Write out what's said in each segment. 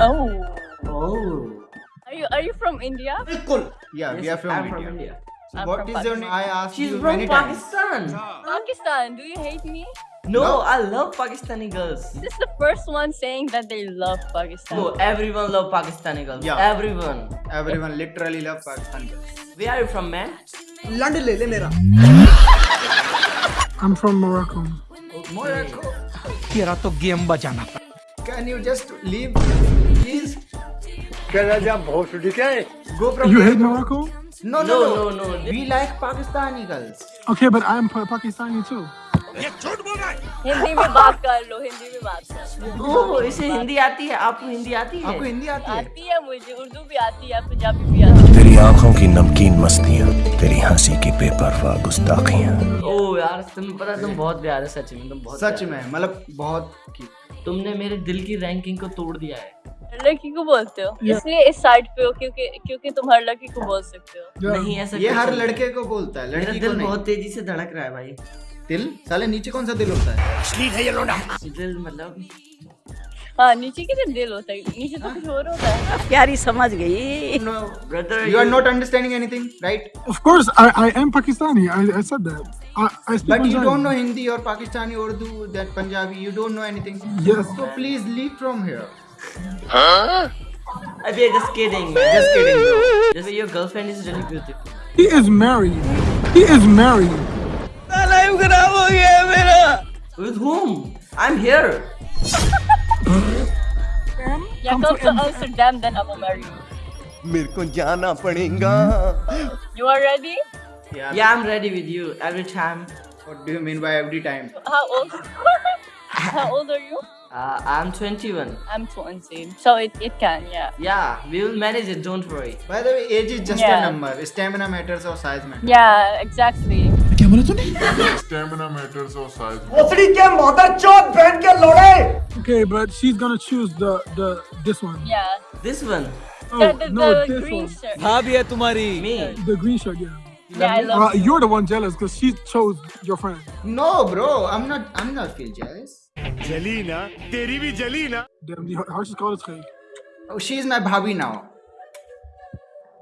Oh. Oh. Are you are you from India? बिल्कुल yeah we Yes, are from I'm India. from India. So I'm what from is your name? I asked She's you from many times. Pakistan. Pakistan. Do you hate me? No, No. I love Pakistani girls. This is the first one saying that they love Pakistan. No, everyone love Pakistani girls. Yeah. Everyone. Everyone literally love Pakistan girls. Where are you from, man? लंड ले ले मेरा I'm from Morocco. Morocco. तेरा तो game बजाना Can you just leave, Please? Go from You hate Morocco? No, no, No, no, no, no. We like Pakistani girls. Okay, but I'm Pakistani too. Hindi में बात कर लो हिंदी में बात कर लो। इसे हिंदी आती है? आपको हिंदी आती है? आपको हिंदी आती है? आती है मुझे। उर्दू भी आती है पंजाबी भी आती है। तेरी आँखों की नमकीन मस्तियाँ तेरी हँसी की बेपरवाह गुस्ताखियाँ। ओ यार तुम्हें पता तुम बहुत प्यारे सच में तुम बहुत सच में मतलब बहुत की तुमने मेरे दिल की रैंकिंग को तोड़ दिया है। लड़की को बोलते हो? इसलिए इस साइड पे हो क्योंकि क्योंकि तुम हर लड़की को बोल सकते हो। नहीं ऐसा ये हर लड़के को बोलता है लड़की दिल बहुत तेज़ी से धड़क रहा है भाई। दिल? साले नीचे कौन सा दिल होता है? दिल मतलब please leave from here अभी just kidding man just kidding bro just your girlfriend is really beautiful He is married. He is married. with whom I'm here या come to Amsterdam then I will marry you मेरे को जाना पड़ेगा you are ready yeah, yeah I'm ready with you every time what do you mean by every time how old how old are you uh, I'm 21 I'm 20 so it, it can yeah yeah we will manage it don't worry by the way age is just Yeah. a number stamina matters or size matters yeah exactly Stamina matters or size. Okay, but she's gonna choose the the this one. yeah this one Oh the, the, no, the this green one. shirt भाभी है तुम्हारी me The green shirt. Yeah. yeah I love Uh, you're the one jealous because she chose your friend. no bro i'm not i'm not feel jealous जली teri तेरी भी जली ना Damn, the house is called Khay. oh, she is my bhabhi now.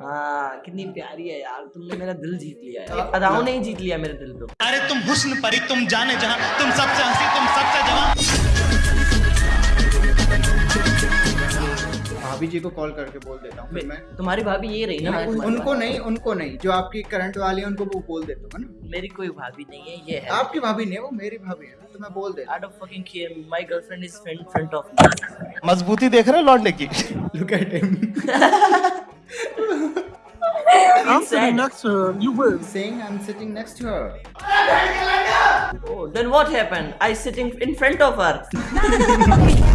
हाँ कितनी प्यारी है यार तुमने मेरा दिल जीत लिया है। अदाओं ने ही जीत लिया मेरे दिल को। अरे तुम हुस्न परी तुम जाने जहाँ तुम सबसे हँसी तुम सबसे जवान। भाभी जी को कॉल करके बोल देता हूँ तुम्हारी भाभी ये रही ना? उनको नहीं उनको नहीं जो आपकी करंट वाली है उनको वो बोल देता हूँ मेरी कोई भाभी नहीं है ये है। आपकी भाभी नहीं वो मेरी भाभी है तो मैं बोल देता out fucking care my girlfriend is friend front of मजबूती देख रहे हो लॉर्ड लेके? Look at him Oh, then what happened? I sitting in front of her.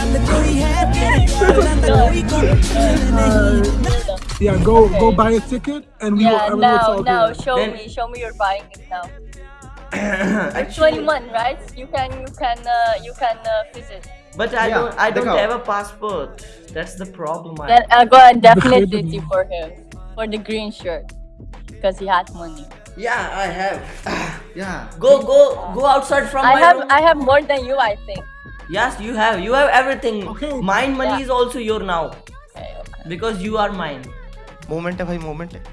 Yeah, go go buy a ticket and we will, yeah and will now now later. show Then- me show me you're buying it now Actually, 21 right you can you can uh, you can uh, visit but I Yeah, don't. I don't have a passport. That's the problem. I then I'll go and definitely Because- for him for the green shirt because he has money yeah, I have. yeah Go, go, go outside from I my have room. I have more than you I think Yes, you have. You have everything. Okay. Mine money Yeah. is also your now okay, okay. because you are mine. Moment है भाई moment है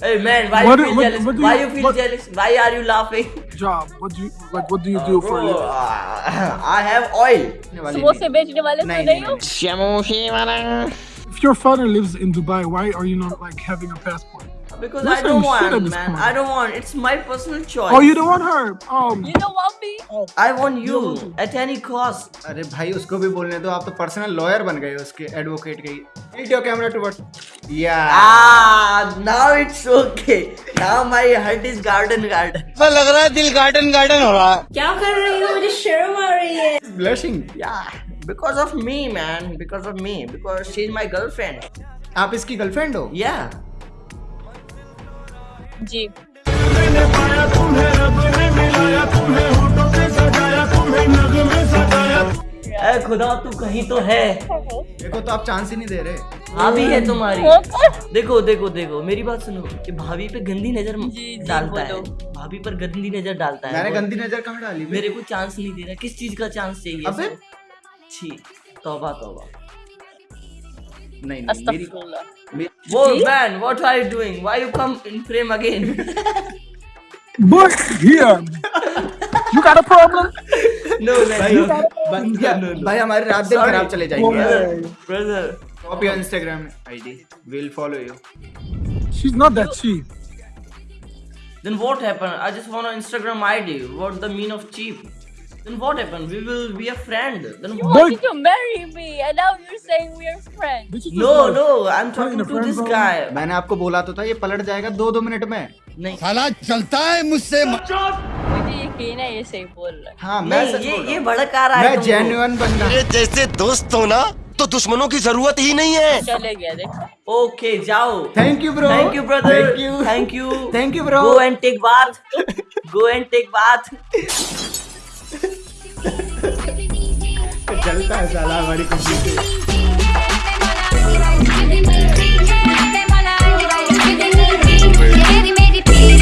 Hey man, why What you do- feel what- jealous? what do why you- you feel what- jealous? Why are you laughing? Job. What do you like? What do you do for a Bro, living? uh, I have oil. वाली समोसे नहीं। बेचने वाले तो नहीं, नहीं नहीं, हो If your father lives in Dubai, why are you not like having a passport? Because You're I don't want, man. I don't want. It's my personal choice. Oh, you don't want her. Um, you don't want me I want you at any cost. अरे भाई उसको भी बोलने दो आप तो personal lawyer बन गए उसके एडवोकेट के योर कैमरा टुवर्ड्स या Ah, now it's okay. Now my heart is garden garden. ऐसा लग रहा है दिल गार्डन गार्डन हो रहा है क्या कर रही हो मुझे शर्म आ रही है blushing Yeah, because of me, man. Because of me. Because she's my girlfriend. आप इसकी गर्लफ्रेंड हो Yeah. जी। ए खुदा तू कहीं तो है। देखो तो आप चांस ही नहीं दे रहे। भाभी है तुम्हारी। देखो देखो देखो मेरी बात सुनो कि भाभी पे गंदी नज़र जी, डालता है। भाभी पर गंदी नज़र डालता है। मैंने गंदी नज़र कहाँ डाली? मेरे को चांस नहीं दे रहा। किस चीज़ का चांस चाहिए? अबे? छी तौबा तौबा। नहीं नहीं मेरी Astaghfirullah. मेरी- Whoa, man, what are you doing? Why you come in frame again? But here, you got a problem? no, man, no. भैया भाई हमारी रात दिन Sorry. खराब चले जाएंगे यार Brother, copy on Instagram ID will follow you She's not that cheap. then what happened? I just want an Instagram ID. What the mean of cheap? Then what happened? We will be a friend. Then you what? Why did you marry me? And now you're saying friends. Bitch, you just No, no, I'm talking to this guy. मैंने आपको बोला तो था ये पलट जाएगा दो दो मिनट में नहीं साला चलता है मुझसे मुझे यकीन है ये सही बोल रहा है हाँ मैं ये ये हूँ। रहा है मैं जेन्युइन बंदा मेरे जैसे दोस्त हो ना तो दुश्मनों की ज़रूरत ही नहीं है चले गया देखा Okay, जाओ. Thank you bro Thank you, brother. Thank you Thank you. Thank you, bro. Go and take bath. Go and take bath. Chalita, chalita, chalita, chalita, chalita, chalita, chalita, chalita, chalita,